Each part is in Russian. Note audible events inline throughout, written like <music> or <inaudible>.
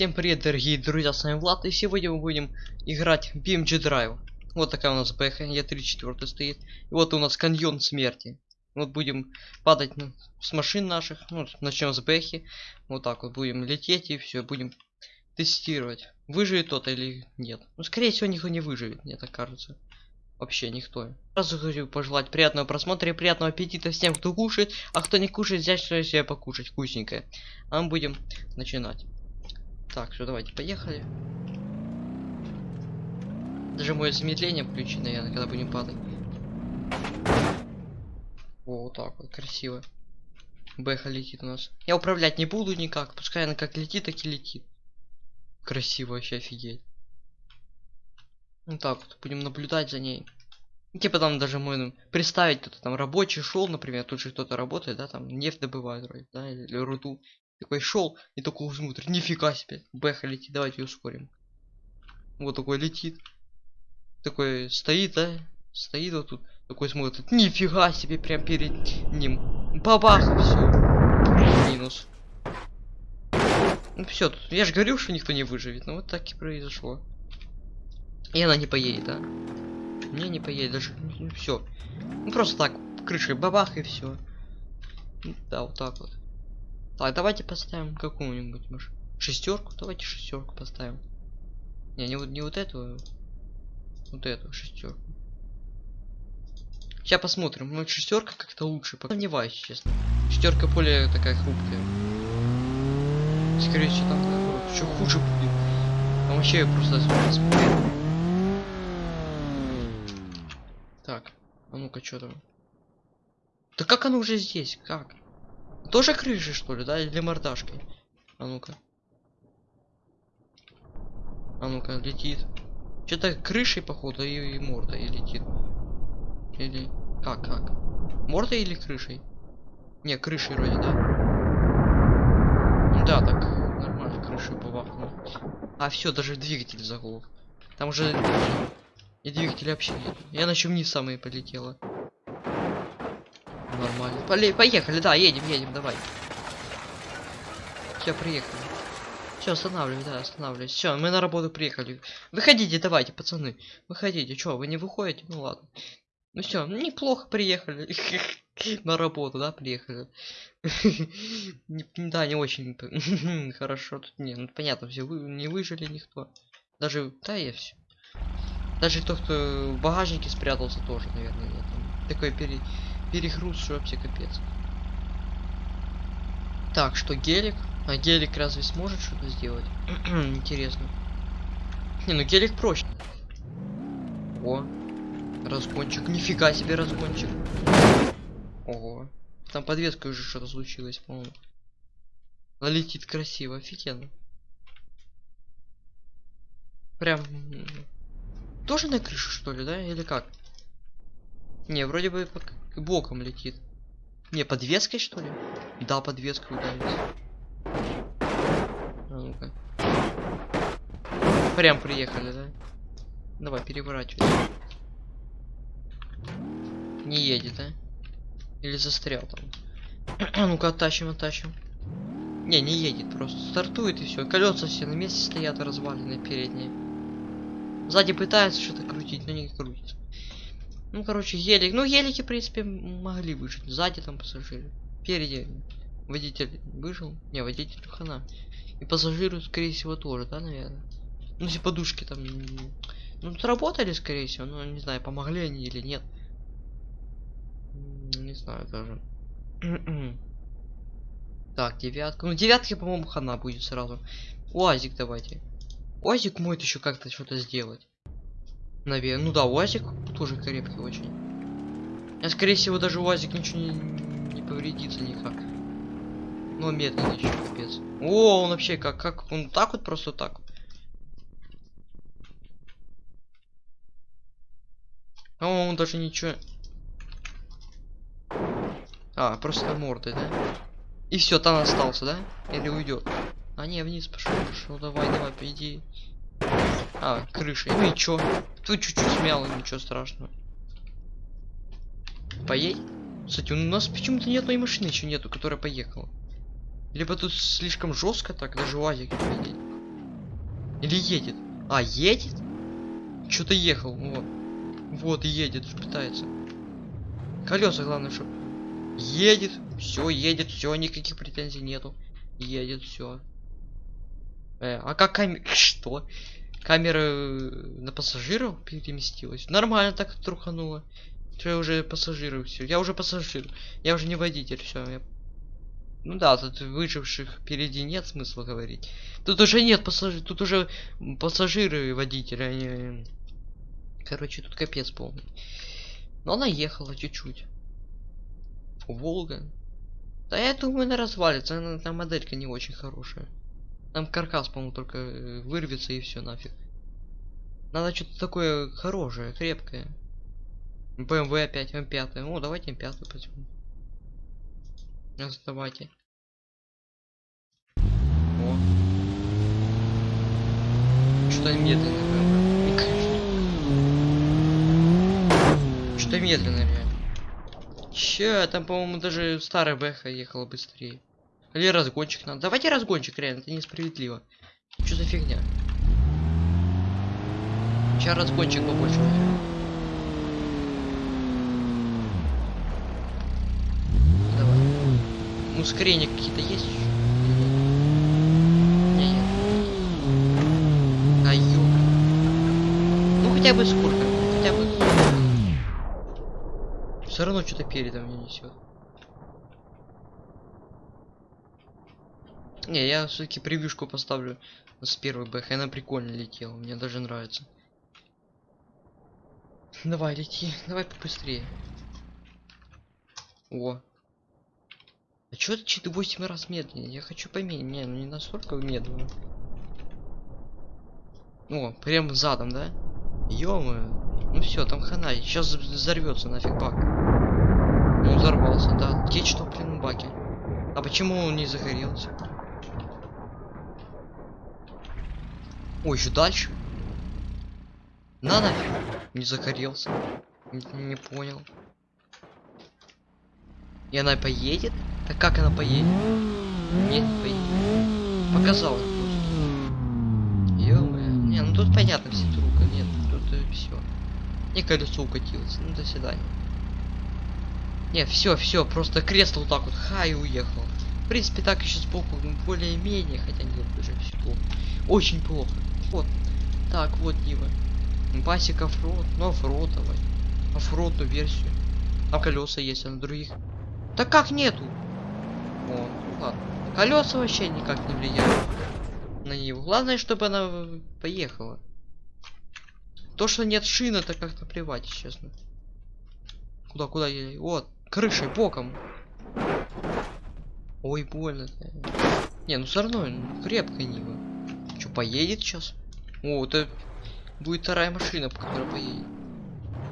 Всем привет, дорогие друзья, с вами Влад, и сегодня мы будем играть BMG Drive. Вот такая у нас бэха, я 3 четвертый стоит. И вот у нас каньон смерти. Вот будем падать с машин наших, ну, начнем с бэхи. Вот так вот будем лететь и все, будем тестировать, выживет тот или нет. Ну, скорее всего, никто не выживет, мне так кажется. Вообще никто. Сразу хочу пожелать приятного просмотра и приятного аппетита всем, кто кушает, а кто не кушает, взять что себе покушать вкусненькое. А мы будем начинать. Так, все, давайте, поехали. Даже мое замедление включено, наверное, когда будем падать. О, вот так вот, красиво. Бэха летит у нас. Я управлять не буду никак, пускай она как летит, так и летит. Красиво вообще, офигеть. Ну так вот, будем наблюдать за ней. Ну, Типа там даже можно представить, кто-то там рабочий шел, например, тут же кто-то работает, да, там нефть добывает вроде, да, или руду. Такой шел и такой смотрит, нифига себе, бэха летит, давайте ускорим. Вот такой летит. Такой стоит, да, стоит вот тут, такой смотрит, нифига себе, прям перед ним. Бабах, все. Минус. Ну все, я же говорил, что никто не выживет, ну вот так и произошло. И она не поедет, да? Не, не поедет, даже все. Ну просто так, крышей бабах и все. Да, вот так вот. Так, давайте поставим какую-нибудь маш... шестерку. Давайте шестерку поставим. Не, не вот не вот эту, вот эту шестерку. Сейчас посмотрим. Ну, шестерка как-то лучше. Сомневаюсь, честно. Шестерка более такая хрупкая. Скорее всего, там наоборот, еще хуже будет. Там вообще просто смотрим. Так, а ну-ка, что там? Да как оно уже здесь? Как? Тоже крышей, что ли, да? Или мордашкой? А ну-ка. А ну-ка, летит. Что-то крышей, походу, и, и мордой летит. Или... Как, как? Мордой или крышей? Не, крышей вроде, да? Да, так, нормально, крышу бабахнула. А, все, даже двигатель заглох. Там уже... И двигатель вообще нет. Я на чем вниз самые полетела. Нормально. Поле- поехали, да, едем, едем, давай. Все, приехали. Все, останавливай, да, останавливайся. Все, мы на работу приехали. Выходите, давайте, пацаны. Выходите. Что, вы не выходите? Ну ладно. Ну все, неплохо приехали. <laughs> На работу, да, приехали. <laughs> Да, не очень <laughs> хорошо. Тут не, ну понятно, все вы не выжили никто. Даже, да, я все. Даже тот, кто в багажнике спрятался, тоже, наверное, Такой пере... что вообще капец. Так, что гелик? А гелик разве сможет что-то сделать? <clears throat> Интересно. Не, ну гелик проще. О, разгончик. Нифига себе разгончик. Ого. Там подвеска уже что-то случилось, по-моему. Она летит красиво, офигенно. Прям... Тоже на крышу, что ли, да? Или как? Не, вроде бы пок- боком летит. Не, подвеской, что ли? Да, подвеска ударилась. А ну-ка. Прям приехали, да? Давай, переворачивай. Не едет, да? Или застрял там? А <clears throat> ну-ка, оттащим, оттащим. Не, не едет, просто стартует и все. Колеса все на месте стоят разваленные передние. Сзади пытается что-то крутить, но не крутится. Ну, короче, елик. Ну, елики, в принципе, могли выжить. Сзади там пассажиры. Впереди водитель выжил. Не, водитель хана. И пассажиры, скорее всего, тоже, да, наверное? Ну, если подушки там... Ну, сработали, скорее всего. Ну, не знаю, помогли они или нет. Не знаю даже. <clears throat> Так, девятка. Ну, девятки, по-моему, хана будет сразу. Уазик давайте. Уазик может еще как-то что-то сделать. Наверное. Ну да, УАЗик тоже крепкий очень. А скорее всего даже УАЗик ничего не, не повредится никак. Но медленный еще капец. О, он вообще как, как, он так вот просто так вот. А он даже ничего. А, просто мордой, да? И все, там остался, да? Или уйдет? А не, вниз пошел, пошел, давай, давай, иди. А, крышей. Ну и чё? Тут чуть-чуть смяло, ничего страшного. Поедь? Кстати, у нас почему-то ни одной машины еще нету, которая поехала. Либо тут слишком жестко так, даже УАЗик не поедет. Или едет? А, едет? Что-то ехал, вот. Вот, едет, пытается. Колеса, главное, чтобы... Едет, все, едет, все, никаких претензий нету. Едет, все. Э, а как камера... <laughs> Что? Камера э, на пассажиров переместилась? Нормально так трухануло. Что я уже пассажиры все. Я уже пассажир. Я уже не водитель, все. Я... Ну да, тут выживших впереди нет смысла говорить. Тут уже нет пассажиров. Тут уже пассажиры и водители. Они... Короче, тут капец полный. Но она ехала чуть-чуть. Волга. Да я думаю, она развалится. Она, там моделька не очень хорошая. Там каркас, по-моему, только э, вырвется и все нафиг. Надо что-то такое хорошее, крепкое. BMW опять, М5. О, давайте М5 возьмем. Давайте. О. Что-то медленно, Что-то медленно, реально. Че, там, по-моему, даже старая Бэха ехала быстрее. Или разгончик надо. Давайте разгончик, реально, это несправедливо. Что за фигня? Сейчас разгончик побольше. Давай. Ну, ускорения какие-то есть еще? А, ё. Ну, хотя бы сколько. Хотя бы... Все равно что-то передом мне несет. Не, я все-таки превьюшку поставлю с первой бэх. Она прикольно летела, мне даже нравится. Давай, лети, давай побыстрее. О. А чё ты 4 8 раз медленнее? Я хочу поменять. Не, ну не настолько медленно. О, прям задом, да? ё Ну все, там хана. Сейчас взорвется нафиг бак. Ну взорвался, да. Течь топлива в баке. А почему он не загорелся? Ой, еще дальше. На нафиг. Не загорелся. Не, не понял. И она поедет? Так как она поедет? Нет, не поедет. Показал просто. Не, ну тут понятно все трубка. Нет, тут э, все. И колесо укатилось. Ну до свидания. Нет, все, все, просто кресло вот так вот, ха, и уехал. В принципе, так еще сбоку ну, более-менее, хотя нет, уже все плохо. Очень плохо. Вот. Так, вот Нива. Басик оффроуд, ну оффроудовый. Оффроудную версию. Там колеса есть, а на других. Так как нету? О, ну ладно. Колеса вообще никак не влияют на Ниву. Главное, чтобы она поехала. То, что нет шин, это как-то плевать, честно. Куда, куда я? Вот, крышей, боком. Ой, больно. -то. Не, ну все равно крепкая Нива. Что, поедет сейчас? О, это будет вторая машина, по которой поедет.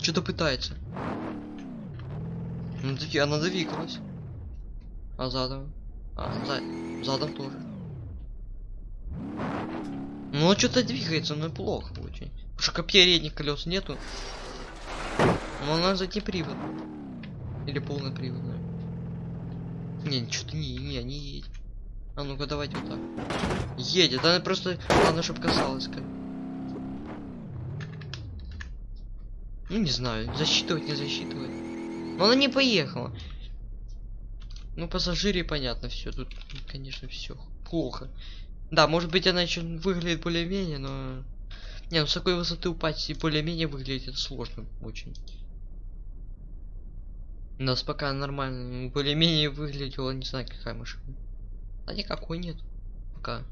Что-то пытается. Ну, она двигалась. А задом? А, за... задом тоже. Ну, что-то двигается, но плохо очень. Потому что передних колес нету. Но она задний привод. Или полный привод. Не, что-то не, не, не едет. А ну-ка, давайте вот так. Едет, она просто... Главное, чтобы касалась как. Ну не знаю, засчитывать, не засчитывать. Но она не поехала. Ну, пассажире понятно, все. Тут, конечно, все плохо. Да, может быть, она еще выглядит более-менее, но. Не, ну с такой высоты упасть и более-менее выглядит сложно очень. У нас пока нормально, более-менее выглядела, не знаю, какая машина. А никакой нет. Пока.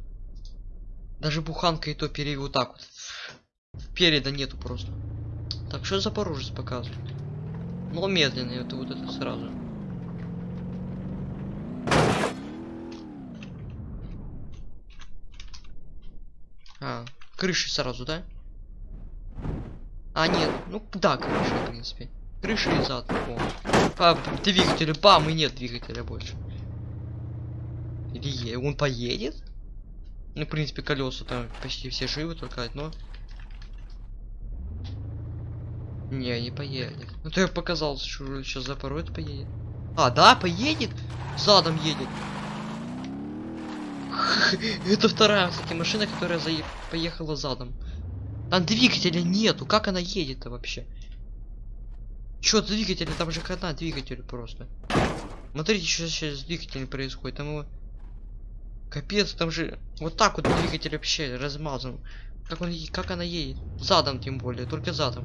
Даже буханка и то перевел вот так вот. Переда нету просто. Так, что Запорожец показывает? Но медленно, это вот это сразу. А, крыши сразу, да? А, нет, ну да, крыша, в принципе. Крыша и зад. О. А, двигателя, бам, и нет двигателя больше. Или он поедет? Ну, в принципе, колеса там почти все живы, только одно. Не, не поедет. Ну то я показал, что сейчас запорот поедет. А, да, поедет? Задом едет. <laughs> Это вторая, кстати, машина, которая заe- поехала задом. Там двигателя нету, как она едет-то вообще? Чё двигателя, там же одна двигатель просто. Смотрите, что сейчас с двигателем происходит. Там его... Капец, там же вот так вот двигатель вообще размазан. Как, он, как она едет? Задом тем более, только задом.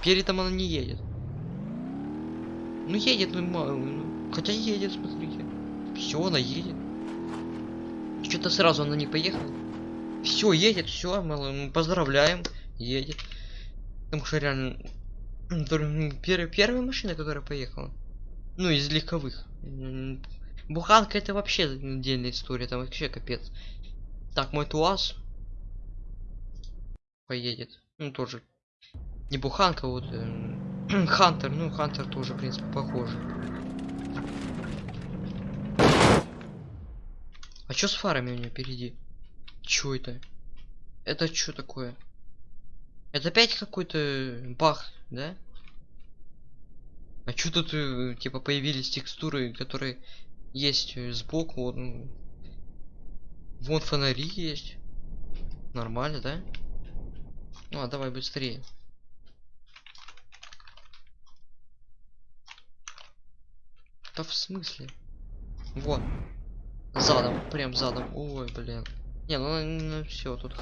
Передом она не едет. Ну едет, ну, ну, хотя едет, смотрите. Все, она едет. Что-то сразу она не поехала. Все, едет, все, поздравляем, едет. Потому что реально м, дор- м, пер- первая машина, которая поехала. Ну, из легковых. Буханка это вообще отдельная история, там вообще капец. Так, мой ТуАЗ поедет. Ну, тоже. Не буханка, вот эм, <clears throat> Хантер, ну Хантер тоже, в принципе, похоже. А чё с фарами у нее впереди? Чё это? Это что такое? Это опять какой-то бах, да? А чё тут, э, типа, появились текстуры, которые есть э, сбоку? Вот, ну, Вон фонари есть. Нормально, да? Ну, а давай быстрее. Да в смысле? Вот. Задом, прям задом. Ой, блин. Не, ну, все, тут.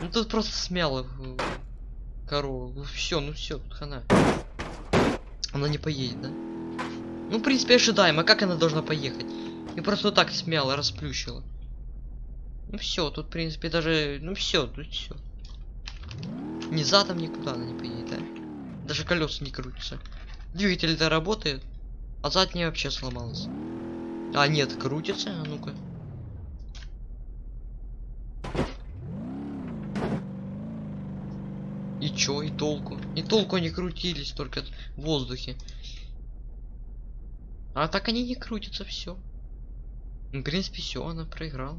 Ну тут просто смело э, корову. Все, ну все, тут хана. Она не поедет, да? Ну, в принципе, ожидаемо. Как она должна поехать? И просто так смяло расплющила. Ну все, тут, в принципе, даже. Ну все, тут все. Ни задом никуда она не поедет, да? Даже колеса не крутятся. Двигатель-то работает, а задняя вообще сломалась. А нет, крутится, а ну-ка. И чё, и толку? И толку они крутились только в воздухе. А так они не крутятся, все. Ну, в принципе, все, она проиграла.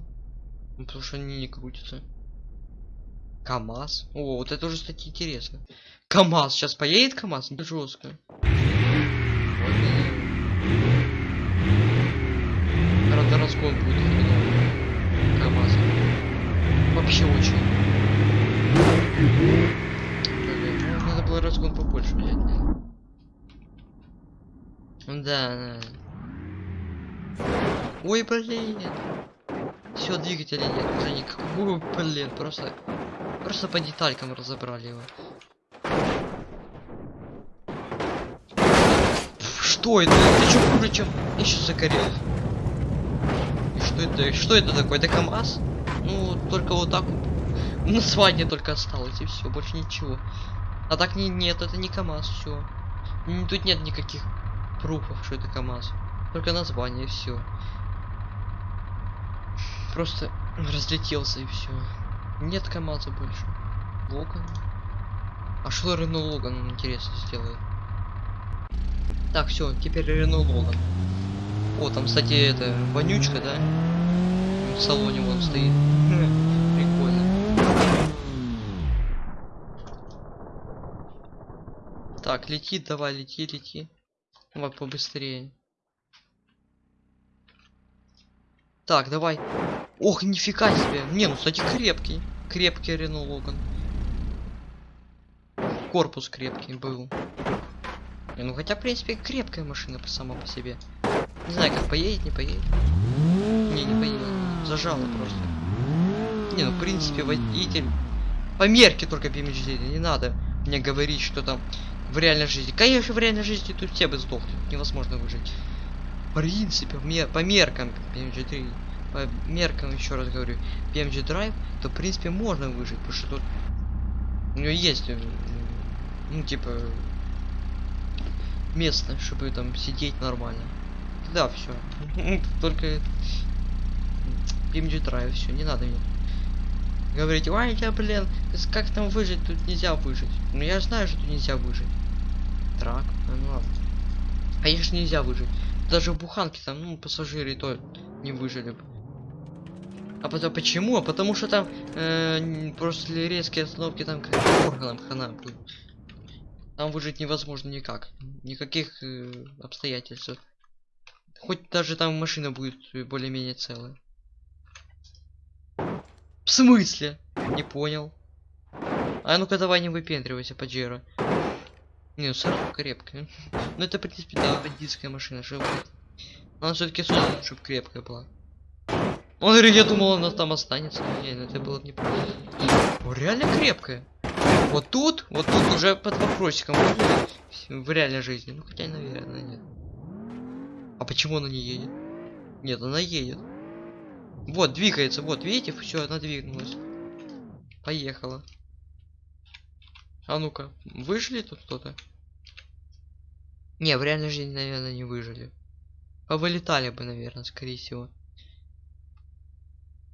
Ну, потому что они не крутятся. КамАЗ. О, вот это уже, кстати, интересно. КамАЗ. Сейчас поедет КамАЗ? Жестко. Вот и- Правда, разгон будет хреновый. КамАЗ. Вообще очень. Блин, ну, надо было разгон побольше взять. Да, да. Ой, блин. Все, двигателя нет уже никакого, блин, просто... Просто по деталькам разобрали его. Что это? Ты чё хуже, чем... Я сейчас загорел. И что это? Что это такое? Это КамАЗ? Ну, только вот так вот. <laughs> Название только осталось, и все, больше ничего. А так не, нет, это не КамАЗ, все. Тут нет никаких пруфов, что это КамАЗ. Только название, все. Просто разлетелся и все. Нет КамАЗа больше. Логан. А что Рено Логан, интересно, сделает? Так, все, теперь Рено Логан. О, там, кстати, это вонючка, да? В салоне вон стоит. <laughs> Прикольно. Так, лети, давай, лети, лети. Давай побыстрее. Так, давай. Ох, нифига себе. Не, ну, кстати, крепкий. Крепкий Рено Логан. Корпус крепкий был. Не, ну хотя, в принципе, крепкая машина сама по себе. Не знаю, как поедет, не поедет. Не, не поедет. Зажало просто. Не, ну, в принципе, водитель... По мерке только BMG, не надо мне говорить, что там в реальной жизни. Конечно, в реальной жизни тут все бы сдохли. Невозможно выжить. В принципе, по меркам PMG3, по меркам, еще раз говорю, PMG Drive, то, в принципе, можно выжить, потому что тут у него есть, э, ну, типа, место, чтобы там сидеть нормально. Да, все. <laughs> Только PMG Drive, все, не надо мне говорить, ой, я, блин, как там выжить, тут нельзя выжить. Ну я знаю, что тут нельзя выжить. Трак, а, ну ладно. Конечно, нельзя выжить. Даже в буханке там, ну, пассажиры то не выжили бы. А потом почему? А потому что там э, после резкой остановки там как органам хана будет. Там выжить невозможно никак. Никаких э, обстоятельств. Хоть даже там машина будет более-менее целая. В смысле? Не понял. А ну-ка давай не выпендривайся, Паджеро. Не, ну сорок крепкая. Ну это, в принципе, да, бандитская машина, что. Она все-таки создана, чтобы крепкая была. Он говорит, я думал, она там останется. Не, ну это было бы неправильно. О, реально крепкая. Вот тут, вот тут уже под вопросиком в реальной жизни. Ну хотя, наверное, нет. А почему она не едет? Нет, она едет. Вот, двигается, вот, видите, все, она двинулась. Поехала. А ну-ка, выжили тут кто-то? Не, в реальной жизни, наверное, не выжили. Повылетали бы, наверное, скорее всего.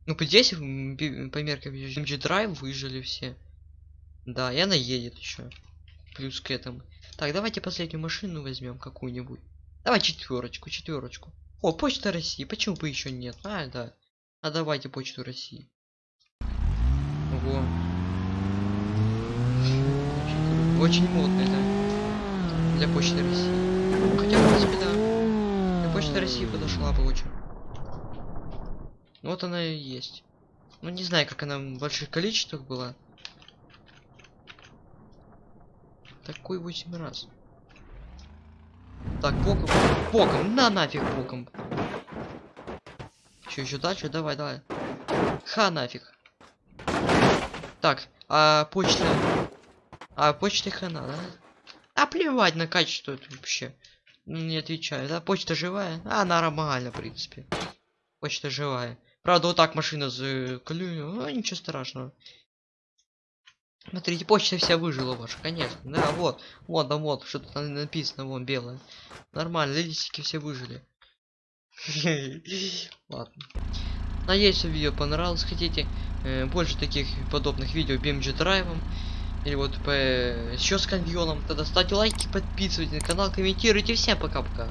Ну, здесь, по меркам MG Drive, выжили все. Да, и она едет еще. Плюс к этому. Так, давайте последнюю машину возьмем какую-нибудь. Давай четверочку, четверочку. О, почта России, почему бы еще нет? А, да. А давайте почту России. Во. Очень. Очень модно это. Для почты России. Хотя, в принципе, да. Для почты России подошла бы очень. Вот она и есть. Ну, не знаю, как она в больших количествах была. Такой 8 раз. Так, боком. Боком, на нафиг боком. Еще, еще дальше, давай, давай. Ха нафиг. Так, а почта... А почта хана, да? А плевать на качество это вообще. Не отвечаю, да? Почта живая? А, нормально, в принципе. Почта живая. Правда, вот так машина заклюю. Ну, ничего страшного. Смотрите, почта вся выжила ваша, конечно. Да, вот. Вот, да вот, что-то написано, вон, белое. Нормально, листики все выжили. <laughs> Ладно. Надеюсь, видео понравилось. Хотите э, больше таких подобных видео BMG драйвом или вот по еще с каньоном, тогда ставьте лайки, подписывайтесь на канал, комментируйте. Всем пока-пока.